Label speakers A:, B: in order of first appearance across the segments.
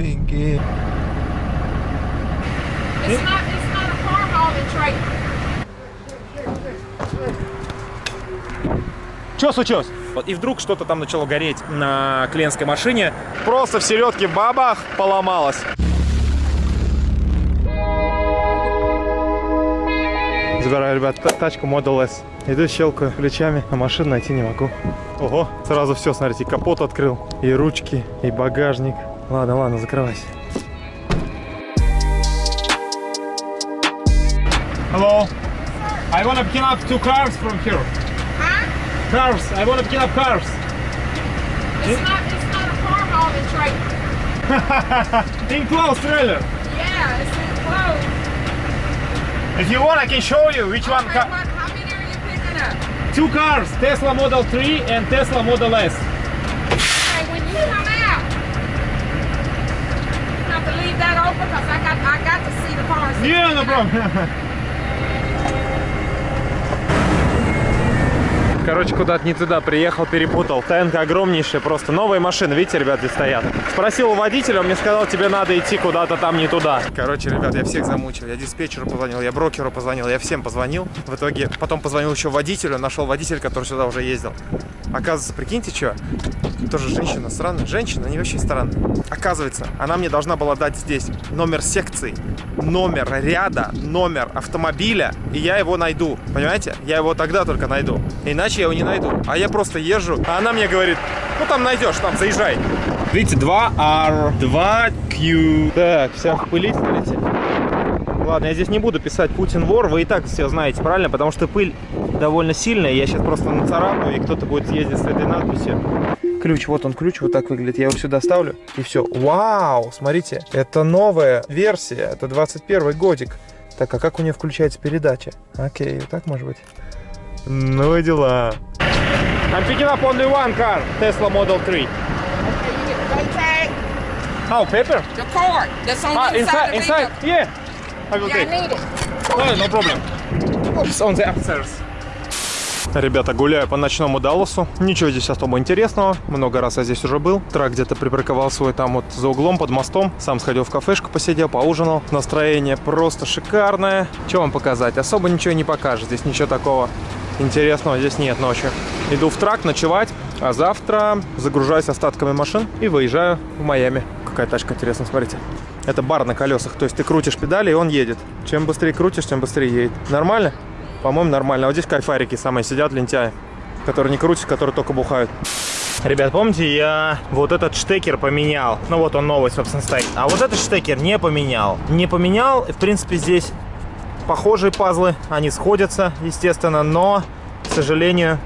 A: thinking.
B: It's not, it's not a car hauling trailer.
C: Что случилось? Вот, и вдруг что-то там начало гореть на клиентской машине. Просто в середке бабах поломалось. Забираю, ребят, та- тачку Model S. Иду щелкаю ключами, а машину найти не могу. Ого, сразу все, смотрите, капот открыл, и ручки, и багажник. Ладно, ладно, закрывайся. Hello. I want to pick up two cars from here.
B: Huh?
C: Cars. I want to pick up cars.
B: It's not, it's not a car hauling trailer.
C: Enclosed trailer.
B: Yeah, it's enclosed.
C: If you want, I can show you which one.
B: Okay,
C: Ca-
B: what, how many are you picking up?
C: two cars, Tesla Model 3 and Tesla Model S.
B: that open because I got, I got to see the cars.
C: Yeah, no problem. Короче, куда-то не туда приехал, перепутал. ТНК огромнейшая, просто новые машины, видите, ребят, здесь стоят. Спросил у водителя, он мне сказал, тебе надо идти куда-то там не туда. Короче, ребят, я всех замучил. Я диспетчеру позвонил, я брокеру позвонил, я всем позвонил. В итоге потом позвонил еще водителю, нашел водителя, который сюда уже ездил. Оказывается, прикиньте, что? Тоже женщина странная. Женщина, они вообще странные. Оказывается, она мне должна была дать здесь номер секции, номер ряда, номер автомобиля, и я его найду. Понимаете? Я его тогда только найду. Иначе я его не найду. А я просто езжу, а она мне говорит, ну там найдешь, там заезжай. Видите, 2R, 2Q. Так, вся в пыли, смотрите. Ладно, я здесь не буду писать Путин вор, вы и так все знаете, правильно? Потому что пыль довольно сильная, я сейчас просто нацарапаю, и кто-то будет ездить с этой надписью. Ключ, вот он ключ, вот так выглядит. Я его сюда ставлю, и все. Вау, смотрите, это новая версия, это 21 годик. Так, а как у нее включается передача? Окей, вот так может быть. Ну и дела. I'm picking up only one car, Tesla Model 3.
B: Okay, tag,
C: Oh, paper?
B: the cord that's on
C: Ah,
B: the inside,
C: inside,
B: the
C: inside, yeah. I will.
B: Yeah,
C: take.
B: I need it.
C: Oh, no problem. It's on the upstairs. Ребята, гуляю по ночному Далласу. Ничего здесь особо интересного. Много раз я здесь уже был. Трак где-то припарковал свой там вот за углом под мостом. Сам сходил в кафешку, посидел, поужинал. Настроение просто шикарное. Что вам показать? Особо ничего не покажет. Здесь ничего такого интересного здесь нет ночью. Иду в трак ночевать, а завтра загружаюсь остатками машин и выезжаю в Майами. Какая тачка, интересно, смотрите. Это бар на колесах, то есть ты крутишь педали, и он едет. Чем быстрее крутишь, тем быстрее едет. Нормально? По-моему, нормально. А вот здесь кайфарики самые сидят, лентяи, которые не крутят, которые только бухают. Ребят, помните, я вот этот штекер поменял. Ну вот он новый, собственно, стоит. А вот этот штекер не поменял. Не поменял. В принципе, здесь похожие пазлы. Они сходятся, естественно, но, к сожалению,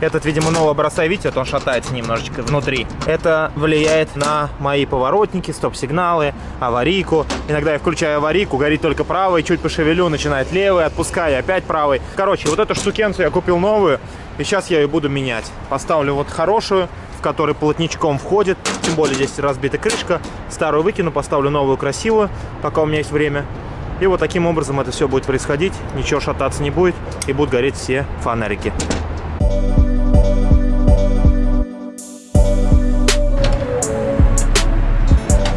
C: этот, видимо, нового образца, видите, вот он шатается немножечко внутри. Это влияет на мои поворотники, стоп-сигналы, аварийку. Иногда я включаю аварийку, горит только правый, чуть пошевелю, начинает левый, отпускаю, опять правый. Короче, вот эту штукенцию я купил новую, и сейчас я ее буду менять. Поставлю вот хорошую, в которой плотничком входит, тем более здесь разбита крышка. Старую выкину, поставлю новую красивую, пока у меня есть время. И вот таким образом это все будет происходить, ничего шататься не будет, и будут гореть все фонарики.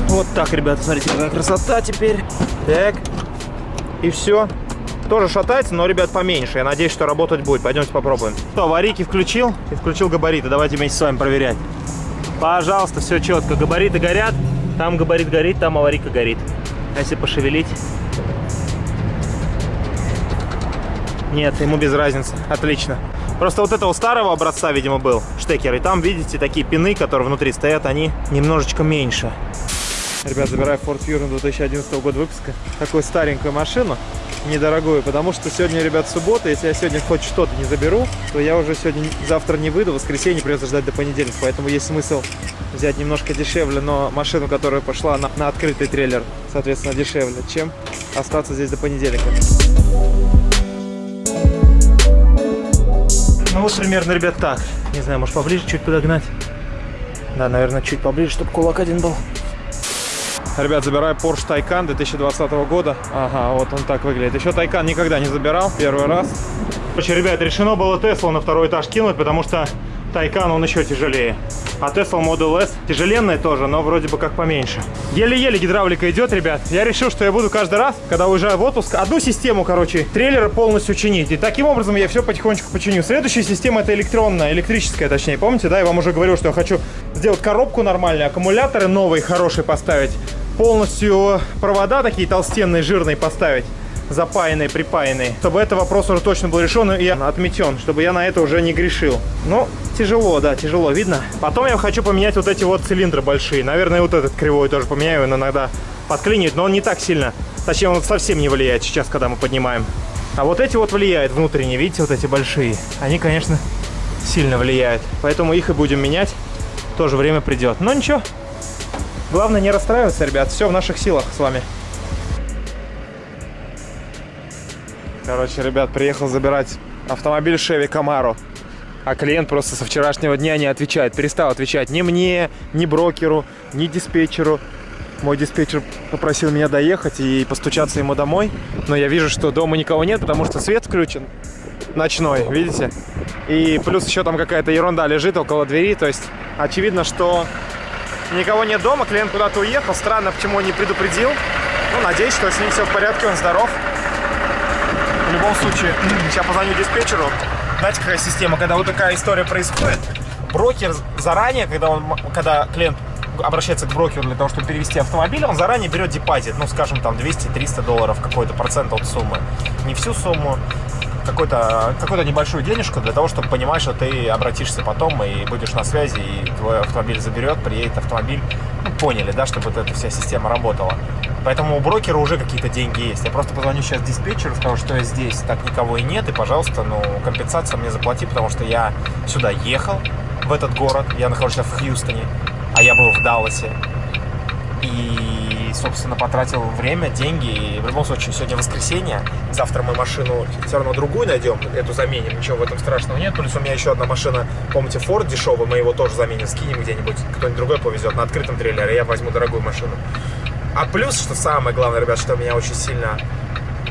C: Вот так, ребята, смотрите, какая красота теперь. Так, и все. Тоже шатается, но, ребят, поменьше. Я надеюсь, что работать будет. Пойдемте попробуем. Что, аварийки включил и включил габариты. Давайте вместе с вами проверять. Пожалуйста, все четко. Габариты горят. Там габарит горит, там аварийка горит. А если пошевелить? Нет, ему без разницы. Отлично. Просто вот этого старого образца, видимо, был штекер. И там, видите, такие пины, которые внутри стоят, они немножечко меньше. Ребят, забираю Ford Fury 2011 года выпуска. Такую старенькую машину, недорогую, потому что сегодня, ребят, суббота. Если я сегодня хоть что-то не заберу, то я уже сегодня, завтра не выйду, в воскресенье придется ждать до понедельника. Поэтому есть смысл взять немножко дешевле, но машину, которая пошла на, на открытый трейлер, соответственно, дешевле, чем остаться здесь до понедельника. Ну вот примерно, ребят, так. Не знаю, может поближе чуть подогнать. Да, наверное, чуть поближе, чтобы кулак один был. Ребят, забираю Porsche Taycan 2020 года. Ага, вот он так выглядит. Еще Taycan никогда не забирал, первый раз. Короче, ребят, решено было Теслу на второй этаж кинуть, потому что Taycan, он еще тяжелее. А Tesla Model S тяжеленная тоже, но вроде бы как поменьше. Еле-еле гидравлика идет, ребят. Я решил, что я буду каждый раз, когда уезжаю в отпуск, одну систему, короче, трейлера полностью чинить. И таким образом я все потихонечку починю. Следующая система это электронная, электрическая точнее. Помните, да, я вам уже говорил, что я хочу сделать коробку нормальную, аккумуляторы новые, хорошие поставить. Полностью провода такие толстенные, жирные поставить запаянный, припаянный, чтобы этот вопрос уже точно был решен и отметен, чтобы я на это уже не грешил. Ну, тяжело, да, тяжело, видно. Потом я хочу поменять вот эти вот цилиндры большие. Наверное, вот этот кривой тоже поменяю, он иногда подклинит, но он не так сильно. Точнее, он совсем не влияет сейчас, когда мы поднимаем. А вот эти вот влияют внутренние, видите, вот эти большие. Они, конечно, сильно влияют. Поэтому их и будем менять. Тоже время придет. Но ничего. Главное не расстраиваться, ребят. Все в наших силах с вами. Короче, ребят, приехал забирать автомобиль Chevy Camaro. А клиент просто со вчерашнего дня не отвечает. Перестал отвечать ни мне, ни брокеру, ни диспетчеру. Мой диспетчер попросил меня доехать и постучаться ему домой. Но я вижу, что дома никого нет, потому что свет включен ночной, видите? И плюс еще там какая-то ерунда лежит около двери. То есть очевидно, что никого нет дома, клиент куда-то уехал. Странно, почему он не предупредил. Ну, надеюсь, что с ним все в порядке, он здоров. Любом случае, сейчас позвоню диспетчеру. Знаете, какая система, когда вот такая история происходит, брокер заранее, когда, он, когда клиент обращается к брокеру для того, чтобы перевести автомобиль, он заранее берет депозит, ну, скажем, там 200-300 долларов, какой-то процент от суммы. Не всю сумму, какую-то небольшую денежку для того, чтобы понимать, что ты обратишься потом и будешь на связи, и твой автомобиль заберет, приедет автомобиль. Ну, поняли, да, чтобы вот эта вся система работала. Поэтому у брокера уже какие-то деньги есть. Я просто позвоню сейчас диспетчеру, скажу, что я здесь, так никого и нет, и, пожалуйста, ну, компенсацию мне заплати, потому что я сюда ехал, в этот город, я нахожусь в Хьюстоне, а я был в Далласе. И, собственно, потратил время, деньги. И в любом случае, сегодня воскресенье. Завтра мы машину все равно другую найдем, эту заменим. Ничего в этом страшного нет. Плюс у меня еще одна машина, помните, Ford дешевый, мы его тоже заменим, скинем где-нибудь. Кто-нибудь другой повезет на открытом трейлере, я возьму дорогую машину. А плюс, что самое главное, ребят, что меня очень сильно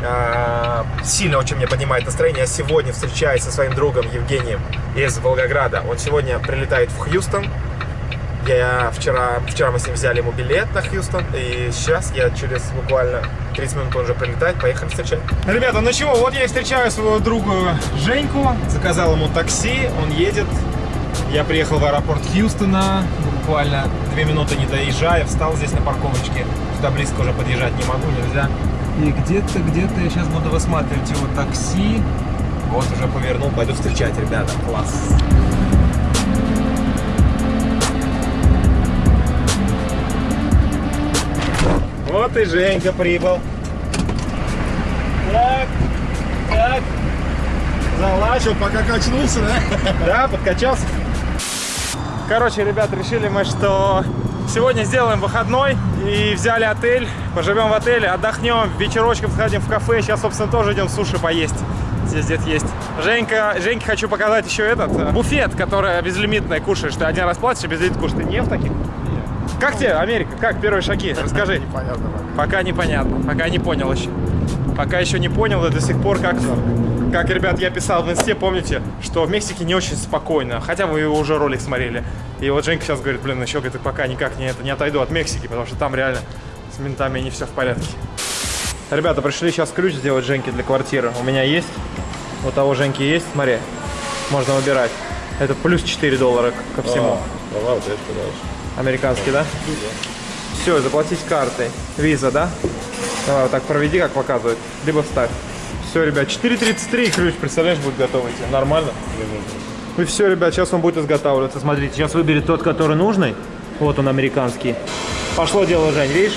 C: э, сильно очень мне поднимает настроение. Я сегодня встречаюсь со своим другом Евгением из Волгограда. Он сегодня прилетает в Хьюстон. Я вчера, вчера мы с ним взяли ему билет на Хьюстон, и сейчас я через буквально 30 минут он уже прилетает, поехали встречать. Ребята, ну чего, вот я и встречаю своего друга Женьку, заказал ему такси, он едет. Я приехал в аэропорт Хьюстона, буквально две минуты не доезжая, встал здесь на парковочке. Сюда близко уже подъезжать не могу, нельзя. И где-то, где-то я сейчас буду высматривать его такси. Вот уже повернул, пойду встречать, ребята. Класс. Вот и Женька прибыл. Так, так. Залачил, пока качнулся, да? Да, подкачался. Короче, ребят, решили мы, что сегодня сделаем выходной и взяли отель. Поживем в отеле, отдохнем, вечерочком сходим в кафе. Сейчас, собственно, тоже идем суши поесть. Здесь где-то есть. Женька, Женьке хочу показать еще этот э, буфет, который безлимитный кушаешь. Ты один раз платишь, а безлимит кушаешь. Ты не в таких? Как тебе, Америка? Как первые шаги? Расскажи.
A: Непонятно.
C: Пока непонятно. Пока не понял еще. Пока еще не понял и до сих пор как... Как, ребят, я писал в инсте, помните, что в Мексике не очень спокойно. Хотя вы уже ролик смотрели. И вот Женька сейчас говорит, блин, еще говорит, пока никак не, это, не отойду от Мексики, потому что там реально с ментами не все в порядке. Ребята, пришли сейчас ключ сделать Женьке для квартиры. У меня есть. У того Женьки есть, смотри. Можно выбирать. Это плюс 4 доллара ко всему.
A: А, давай, вот это дальше.
C: Американский, да? Все, заплатить картой. Виза, да? Давай вот так проведи, как показывает. Либо вставь. Все, ребят, 4.33 ключ, представляешь, будет готовый тебе. Нормально? И все, ребят, сейчас он будет изготавливаться. Смотрите, сейчас выберет тот, который нужный. Вот он, американский. Пошло дело, Жень, видишь?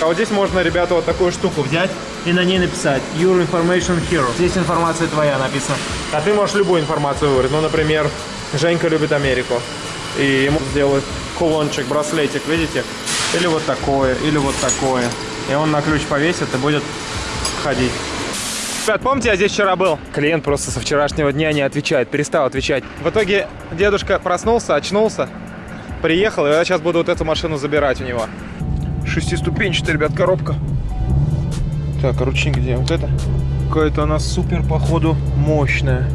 C: А вот здесь можно, ребята, вот такую штуку взять и на ней написать Your Information Hero. Здесь информация твоя написана. А ты можешь любую информацию выбрать. Ну, например, Женька любит Америку. И ему сделают кулончик, браслетик, видите? Или вот такое, или вот такое. И он на ключ повесит и будет ходить. Ребят, помните, я здесь вчера был? Клиент просто со вчерашнего дня не отвечает, перестал отвечать. В итоге дедушка проснулся, очнулся, приехал, и я сейчас буду вот эту машину забирать у него. Шестиступенчатая, ребят, коробка. Так, а ручник где? Вот это? Какая-то она супер, походу, мощная.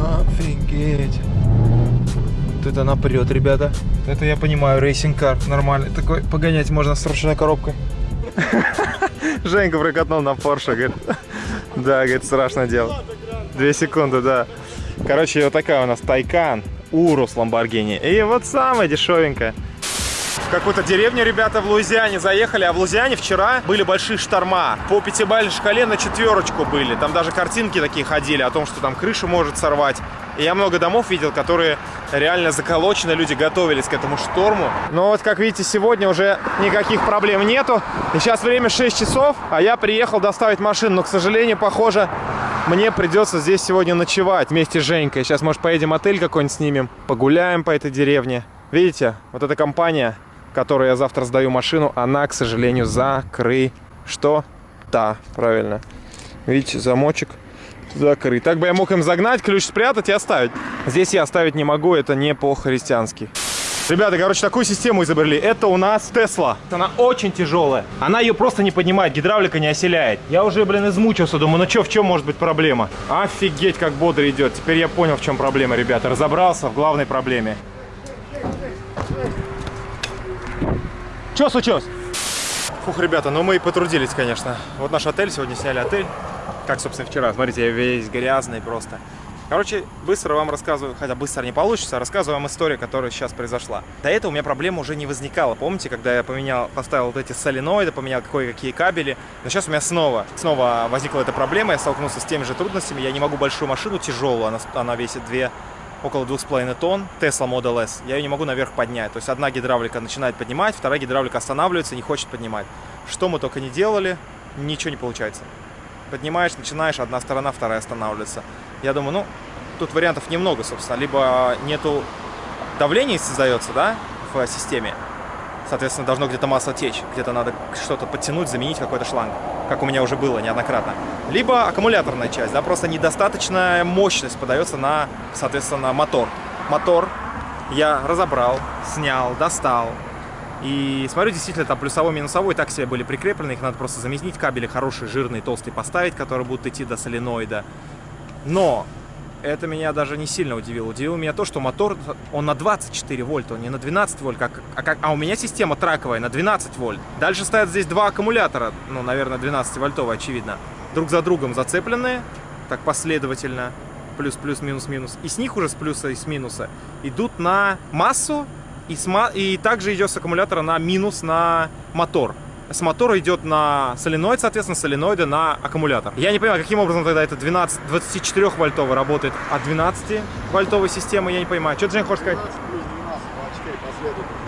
C: Офигеть. Вот это напрет, ребята. Это я понимаю, racing car нормальный. Такой погонять можно с ручной коробкой. Женька прокатнул на Порше, говорит. Да, говорит, страшное дело. Две секунды, да. Короче, вот такая у нас Taycan, Urus Ламборгини. И вот самая дешевенькая. В какую-то деревню ребята в Луизиане заехали, а в Луизиане вчера были большие шторма. По пятибалльной шкале на четверочку были. Там даже картинки такие ходили о том, что там крышу может сорвать. И я много домов видел, которые реально заколочены, люди готовились к этому шторму. Но вот, как видите, сегодня уже никаких проблем нету. И сейчас время 6 часов, а я приехал доставить машину. Но, к сожалению, похоже, мне придется здесь сегодня ночевать вместе с Женькой. Сейчас, может, поедем отель какой-нибудь снимем, погуляем по этой деревне. Видите, вот эта компания, которой я завтра сдаю машину, она, к сожалению, закрыта. Что? Да, правильно. Видите, замочек закрыт. Так бы я мог им загнать, ключ спрятать и оставить. Здесь я оставить не могу, это не по-христиански. Ребята, короче, такую систему изобрели. Это у нас Тесла. Она очень тяжелая. Она ее просто не поднимает, гидравлика не оселяет. Я уже, блин, измучился. Думаю, ну что, в чем может быть проблема? Офигеть, как бодро идет. Теперь я понял, в чем проблема, ребята. Разобрался в главной проблеме. Что случилось? Фух, ребята, ну мы и потрудились, конечно. Вот наш отель, сегодня сняли отель. Как, собственно, вчера. Смотрите, я весь грязный просто. Короче, быстро вам рассказываю, хотя быстро не получится, рассказываю вам историю, которая сейчас произошла. До этого у меня проблема уже не возникала. Помните, когда я поменял, поставил вот эти соленоиды, поменял кое-какие кабели. Но сейчас у меня снова, снова возникла эта проблема, я столкнулся с теми же трудностями. Я не могу большую машину, тяжелую, она, она весит 2 около 2,5 тонн, Tesla Model S, я ее не могу наверх поднять. То есть одна гидравлика начинает поднимать, вторая гидравлика останавливается не хочет поднимать. Что мы только не делали, ничего не получается. Поднимаешь, начинаешь, одна сторона, вторая останавливается. Я думаю, ну, тут вариантов немного, собственно. Либо нету давления создается, да, в системе, соответственно, должно где-то масло течь, где-то надо что-то подтянуть, заменить какой-то шланг, как у меня уже было неоднократно. Либо аккумуляторная часть, да, просто недостаточная мощность подается на, соответственно, мотор. Мотор я разобрал, снял, достал. И смотрю, действительно, там плюсовой, минусовой так себе были прикреплены, их надо просто заменить, кабели хорошие, жирные, толстые поставить, которые будут идти до соленоида. Но это меня даже не сильно удивило. Удивило меня то, что мотор, он на 24 вольта, он не на 12 вольт, как, а, а у меня система траковая на 12 вольт. Дальше стоят здесь два аккумулятора, ну, наверное, 12 вольтовые, очевидно. Друг за другом зацепленные, так последовательно, плюс, плюс, минус, минус. И с них уже с плюса и с минуса идут на массу, и, с, и также идет с аккумулятора на минус на мотор с мотора идет на соленоид, соответственно, соленоиды на аккумулятор. Я не понимаю, каким образом тогда это 12, 24 вольтовый работает от 12 вольтовой системы, я не понимаю. Что Женя хочешь сказать?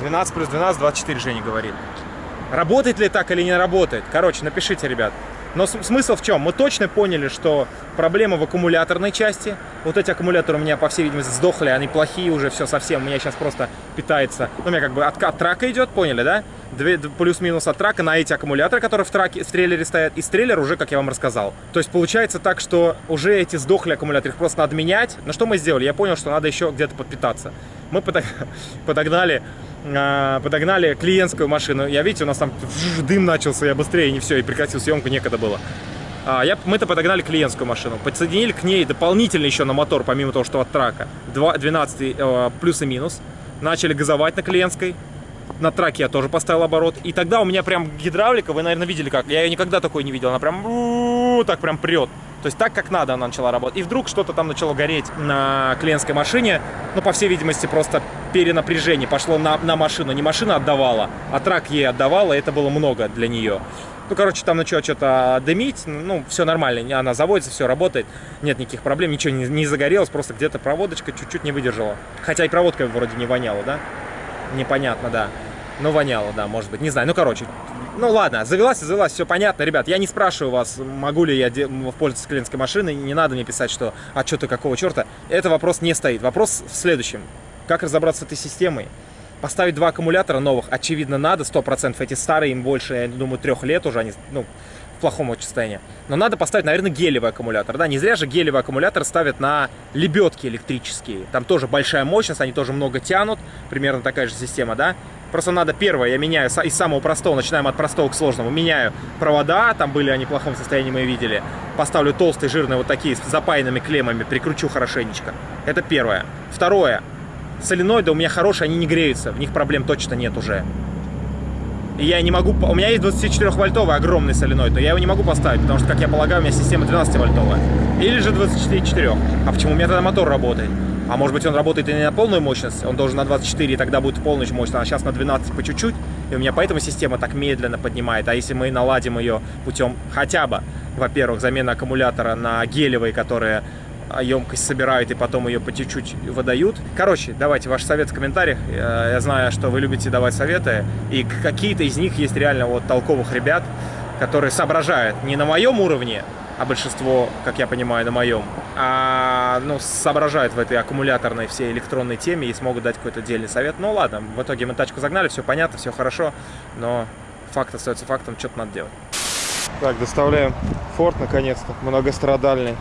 C: 12 плюс 12, 24, Женя говорит. Работает ли так или не работает? Короче, напишите, ребят. Но смысл в чем? Мы точно поняли, что проблема в аккумуляторной части. Вот эти аккумуляторы у меня, по всей видимости, сдохли, они плохие уже, все совсем. У меня сейчас просто питается... Ну, у меня как бы откат трака идет, поняли, да? Плюс-минус от трака на эти аккумуляторы, которые в, траке, в трейлере стоят. И трейлер уже, как я вам рассказал. То есть получается так, что уже эти сдохли аккумуляторы, их просто надо менять. Но что мы сделали? Я понял, что надо еще где-то подпитаться. Мы подогнали подогнали клиентскую машину. Я, видите, у нас там дым начался, я быстрее, не все, и прекратил съемку, некогда было. А, я, мы-то подогнали клиентскую машину, подсоединили к ней дополнительно еще на мотор, помимо того, что от трака, 2, 12 э, плюс и минус. Начали газовать на клиентской. На траке я тоже поставил оборот. И тогда у меня прям гидравлика, вы, наверное, видели как. Я ее никогда такой не видел. Она прям так прям прет. То есть так, как надо она начала работать. И вдруг что-то там начало гореть на клиентской машине. Ну, по всей видимости, просто перенапряжение пошло на, на машину. Не машина отдавала, а трак ей отдавала. И это было много для нее. Ну, короче, там начало что-то дымить. Ну, все нормально. Она заводится, все работает. Нет никаких проблем. Ничего не, не загорелось. Просто где-то проводочка чуть-чуть не выдержала. Хотя и проводка вроде не воняла, да? Непонятно, да. Ну, воняло, да, может быть. Не знаю. Ну, короче, ну ладно, завелась, завелась, все понятно, ребят. Я не спрашиваю вас, могу ли я пользоваться клиентской машиной. Не надо мне писать, что а что ты какого черта. Это вопрос не стоит. Вопрос в следующем. Как разобраться с этой системой? Поставить два аккумулятора новых, очевидно, надо, 100%. Эти старые, им больше, я думаю, трех лет уже, они, ну, в плохом состоянии. Но надо поставить, наверное, гелевый аккумулятор. Да, не зря же гелевый аккумулятор ставят на лебедки электрические. Там тоже большая мощность, они тоже много тянут. Примерно такая же система, да. Просто надо первое, я меняю из самого простого, начинаем от простого к сложному. Меняю провода, там были они в плохом состоянии, мы видели. Поставлю толстые, жирные вот такие с запаянными клеммами, прикручу хорошенечко. Это первое. Второе, соленоиды у меня хорошие, они не греются, в них проблем точно нет уже. И я не могу... У меня есть 24-вольтовый огромный соленоид, но я его не могу поставить, потому что, как я полагаю, у меня система 12-вольтовая. Или же 24,4. А почему у меня тогда мотор работает? А может быть он работает и не на полную мощность, он должен на 24, и тогда будет полная мощность, а сейчас на 12 по чуть-чуть, и у меня поэтому система так медленно поднимает. А если мы наладим ее путем хотя бы, во-первых, замена аккумулятора на гелевые, которые емкость собирают и потом ее по чуть-чуть выдают. Короче, давайте ваш совет в комментариях. Я знаю, что вы любите давать советы, и какие-то из них есть реально вот толковых ребят, которые соображают не на моем уровне, а большинство, как я понимаю, на моем, а, ну, соображают в этой аккумуляторной всей электронной теме и смогут дать какой-то отдельный совет. Ну ладно, в итоге мы тачку загнали, все понятно, все хорошо, но факт остается фактом, что-то надо делать. Так, доставляем форт наконец-то, многострадальный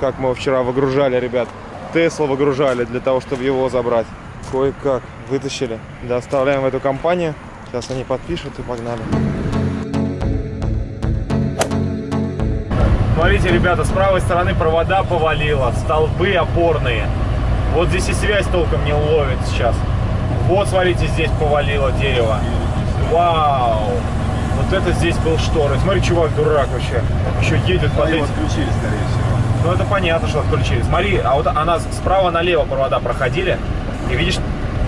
C: как мы вчера выгружали, ребят. Тесла выгружали для того, чтобы его забрать. Кое-как вытащили. Доставляем в эту компанию. Сейчас они подпишут и погнали. Смотрите, ребята, с правой стороны провода повалило, столбы опорные. Вот здесь и связь толком не ловит сейчас. Вот, смотрите, здесь повалило дерево. Вау! Вот это здесь был шторы. Смотри, чувак, дурак вообще. Еще едет под этим.
A: отключили, скорее всего.
C: Ну это понятно, что отключили. Смотри, а вот она справа налево провода проходили, и видишь,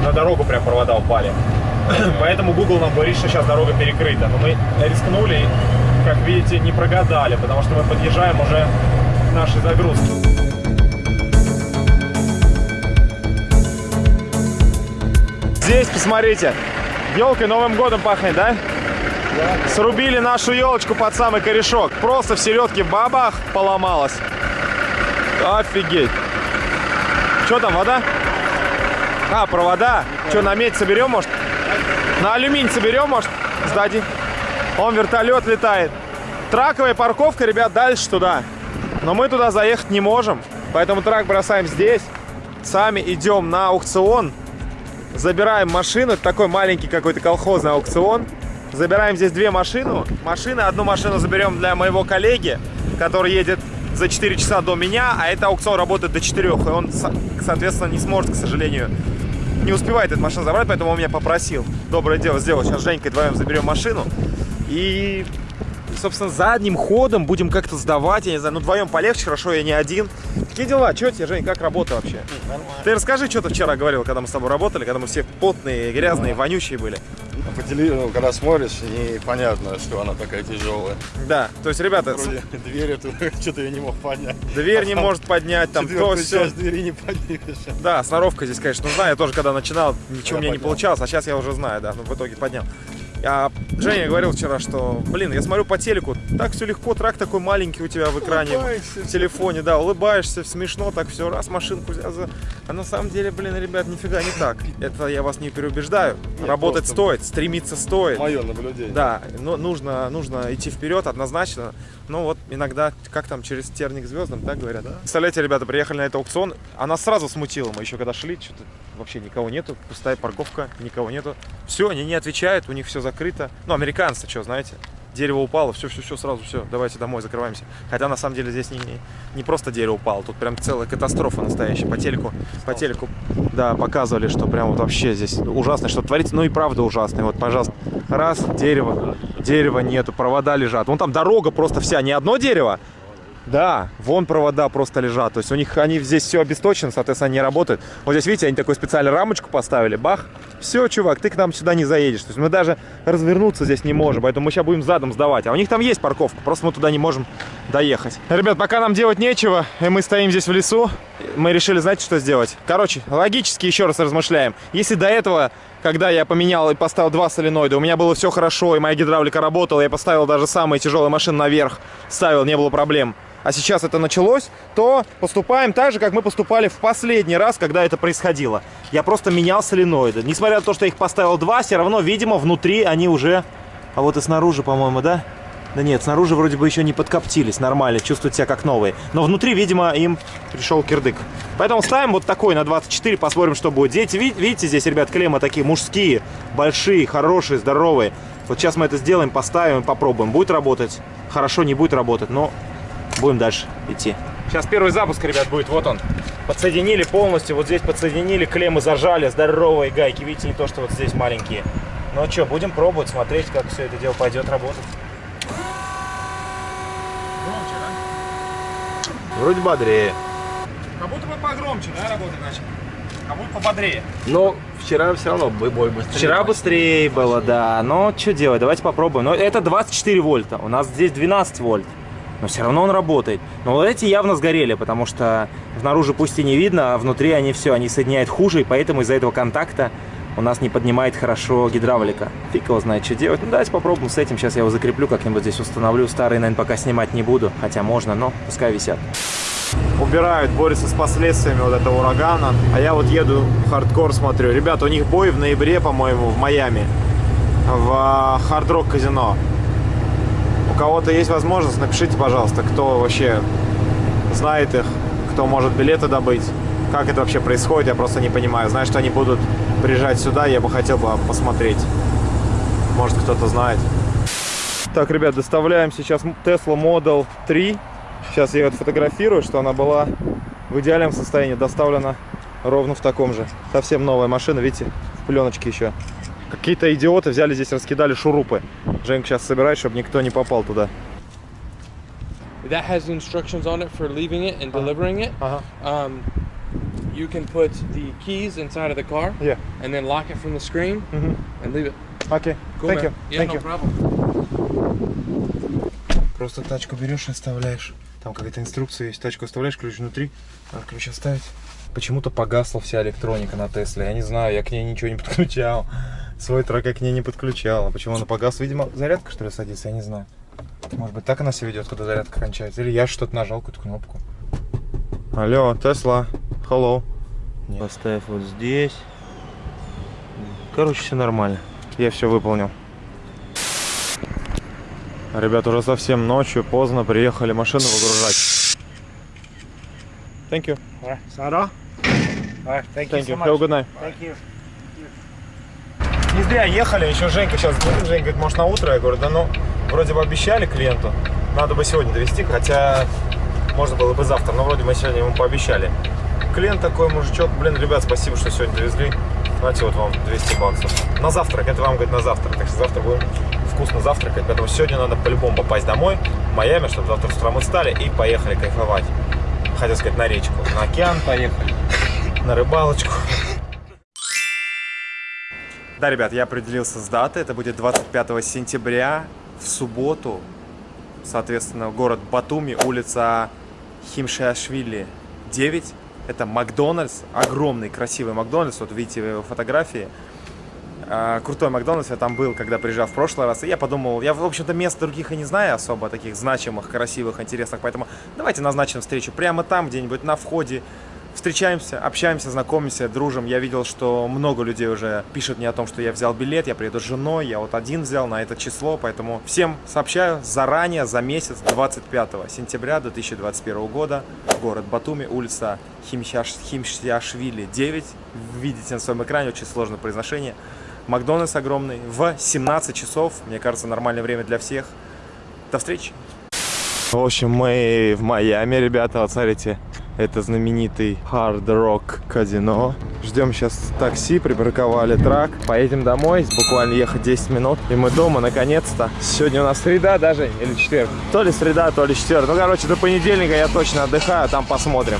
C: на дорогу прям провода упали. Поэтому Google нам говорит, что сейчас дорога перекрыта. Но мы рискнули как видите, не прогадали, потому что мы подъезжаем уже к нашей загрузке. Здесь, посмотрите, елкой Новым годом пахнет, да? Срубили нашу елочку под самый корешок. Просто в середке бабах поломалась. Офигеть. Что там, вода? А, провода. Что, на медь соберем, может? На алюминий соберем, может? Сдадим. Он вертолет летает. Траковая парковка, ребят, дальше туда. Но мы туда заехать не можем. Поэтому трак бросаем здесь. Сами идем на аукцион. Забираем машину. Это такой маленький какой-то колхозный аукцион. Забираем здесь две машины. Машины. Одну машину заберем для моего коллеги, который едет за 4 часа до меня, а это аукцион работает до 4, и он, соответственно, не сможет, к сожалению, не успевает эту машину забрать, поэтому он меня попросил доброе дело сделать. Сейчас с Женькой вдвоем заберем машину и, собственно, задним ходом будем как-то сдавать, я не знаю, ну вдвоем полегче, хорошо, я не один. Какие дела? Что тебе, Жень, как работа вообще? Нормально. Ты расскажи, что ты вчера говорил, когда мы с тобой работали, когда мы все потные, грязные, вонючие были.
A: По телевизору, ну, когда смотришь, непонятно, что она такая тяжелая.
C: Да, то есть, ребята...
A: Вроде дверь эту, что-то я не мог поднять.
C: Дверь а не может поднять, там то все.
A: двери не поднимешь.
C: Да, сноровка здесь, конечно, нужна. Я тоже, когда начинал, ничего я у меня поднял. не получалось, а сейчас я уже знаю, да, но в итоге поднял. А Женя говорил вчера, что, блин, я смотрю по телеку, так все легко, трак такой маленький у тебя в экране, улыбаешься, в телефоне, да, улыбаешься, смешно, так все, раз машинку взял. А на самом деле, блин, ребят, нифига не так. Это я вас не переубеждаю. Нет, Работать стоит, стремиться стоит.
A: Мое наблюдение.
C: Да, но нужно, нужно идти вперед однозначно. Ну вот иногда, как там, через терник звездам, так говорят. Да? Представляете, ребята, приехали на этот аукцион, она сразу смутила, мы еще когда шли, что-то вообще никого нету, пустая парковка, никого нету. Все, они не отвечают, у них все закрыто. Ну, американцы, что, знаете, дерево упало, все-все-все, сразу все, давайте домой, закрываемся. Хотя на самом деле здесь не, не, не просто дерево упало, тут прям целая катастрофа настоящая. По телеку, по телеку, да, показывали, что прям вот вообще здесь ужасно, что творится, ну и правда ужасно. Вот, пожалуйста, раз, дерево, дерева нету, провода лежат. Вон там дорога просто вся, не одно дерево, да, вон провода просто лежат. То есть у них они здесь все обесточено, соответственно, они не работают. Вот здесь, видите, они такую специальную рамочку поставили. Бах. Все, чувак, ты к нам сюда не заедешь. То есть мы даже развернуться здесь не можем. Поэтому мы сейчас будем задом сдавать. А у них там есть парковка, просто мы туда не можем доехать. Ребят, пока нам делать нечего, и мы стоим здесь в лесу, мы решили, знаете, что сделать? Короче, логически еще раз размышляем. Если до этого когда я поменял и поставил два соленоида, у меня было все хорошо, и моя гидравлика работала, я поставил даже самые тяжелые машины наверх, ставил, не было проблем а сейчас это началось, то поступаем так же, как мы поступали в последний раз, когда это происходило. Я просто менял соленоиды. Несмотря на то, что я их поставил два, все равно, видимо, внутри они уже... А вот и снаружи, по-моему, да? Да нет, снаружи вроде бы еще не подкоптились, нормально, чувствуют себя как новые. Но внутри, видимо, им пришел кирдык. Поэтому ставим вот такой на 24, посмотрим, что будет. Дети, видите, здесь, ребят, клеммы такие мужские, большие, хорошие, здоровые. Вот сейчас мы это сделаем, поставим, попробуем. Будет работать? Хорошо, не будет работать, но Будем дальше идти. Сейчас первый запуск, ребят, будет. Вот он. Подсоединили полностью. Вот здесь подсоединили. Клеммы зажали. Здоровые гайки. Видите, не то, что вот здесь маленькие. Ну что, будем пробовать, смотреть, как все это дело пойдет работать. Громче, да?
A: Вроде бодрее.
C: Как будто бы погромче, да, работать начал? Как будто пободрее.
A: Но вчера все равно бой быстрее.
C: Вчера быстрее было, да. Но что делать, давайте попробуем. Но это 24 вольта, у нас здесь 12 вольт. Но все равно он работает. Но вот эти явно сгорели, потому что снаружи пусть и не видно, а внутри они все, они соединяют хуже, и поэтому из-за этого контакта у нас не поднимает хорошо гидравлика. Фиг его знает, что делать. Ну, давайте попробуем с этим. Сейчас я его закреплю, как-нибудь здесь установлю. Старые, наверное, пока снимать не буду. Хотя можно, но пускай висят. Убирают, борются с последствиями вот этого урагана. А я вот еду хардкор, смотрю. Ребята, у них бой в ноябре, по-моему, в Майами. В хард-рок казино. Кого-то есть возможность, напишите, пожалуйста, кто вообще знает их, кто может билеты добыть. Как это вообще происходит, я просто не понимаю. Знаю, что они будут приезжать сюда, я бы хотел бы посмотреть. Может, кто-то знает. Так, ребят, доставляем сейчас Tesla Model 3. Сейчас я ее фотографирую, что она была в идеальном состоянии. Доставлена ровно в таком же. Совсем новая машина, видите, в пленочке еще. Какие-то идиоты взяли здесь, раскидали шурупы. Женька сейчас собирает, чтобы никто не попал туда.
D: That has instructions on it for leaving it and delivering it.
C: Ага.
D: Um, you can put the keys inside of the car
C: Yeah.
D: and then lock it from the screen
C: Мгм.
D: and leave it.
C: Окей.
D: Cool,
C: Thank
D: man.
C: you.
D: Yeah,
C: Thank
D: no
C: you.
D: problem.
C: Просто тачку берешь и оставляешь. Там какая-то инструкция есть. Тачку оставляешь, ключ внутри. Надо ключ оставить. Почему-то погасла вся электроника на Тесле. Я не знаю, я к ней ничего не подключал. Свой трек я к ней не подключал. А почему она погасла? Видимо, зарядка что ли садится, я не знаю. Может быть, так она себя ведет, когда зарядка кончается. Или я что-то нажал, какую-то кнопку. Алло, Тесла. Hello. Поставь вот здесь. Короче, все нормально. Я все выполнил. Ребят, уже совсем ночью, поздно, приехали машину выгружать. Thank you.
E: Alright, thank,
C: Thank
E: you
C: you.
E: so
C: Have a
E: much.
C: good night.
E: Thank you.
C: Не зря ехали, еще Женька сейчас звонит. Женька говорит, может на утро? Я говорю, да ну, вроде бы обещали клиенту. Надо бы сегодня довести, хотя можно было бы завтра, но вроде мы сегодня ему пообещали. Клиент такой, мужичок, блин, ребят, спасибо, что сегодня довезли. Знаете, вот вам 200 баксов. На завтрак, это вам, говорит, на завтрак. Так что завтра будем вкусно завтракать, поэтому сегодня надо по-любому попасть домой, в Майами, чтобы завтра с утра мы встали и поехали кайфовать. Хотел сказать, на речку. На океан поехали, на рыбалочку. Да, ребят, я определился с датой. Это будет 25 сентября в субботу. Соответственно, город Батуми, улица Химшиашвили 9. Это Макдональдс, огромный красивый Макдональдс. Вот видите его фотографии. А, Крутой Макдональдс, я там был, когда приезжал в прошлый раз. И я подумал, я, в общем-то, мест других и не знаю особо, таких значимых, красивых, интересных. Поэтому давайте назначим встречу прямо там, где-нибудь на входе. Встречаемся, общаемся, знакомимся, дружим. Я видел, что много людей уже пишут мне о том, что я взял билет, я приеду с женой, я вот один взял на это число, поэтому всем сообщаю заранее, за месяц, 25 сентября 2021 года, город Батуми, улица Химшиаш, Химшиашвили 9, видите на своем экране, очень сложное произношение. Макдональдс огромный, в 17 часов, мне кажется, нормальное время для всех. До встречи! В общем, мы в Майами, ребята, вот смотрите, это знаменитый Hard Rock казино. Ждем сейчас такси, припарковали трак. Поедем домой, буквально ехать 10 минут. И мы дома, наконец-то. Сегодня у нас среда даже, или четверг. То ли среда, то ли четверг. Ну, короче, до понедельника я точно отдыхаю, там посмотрим.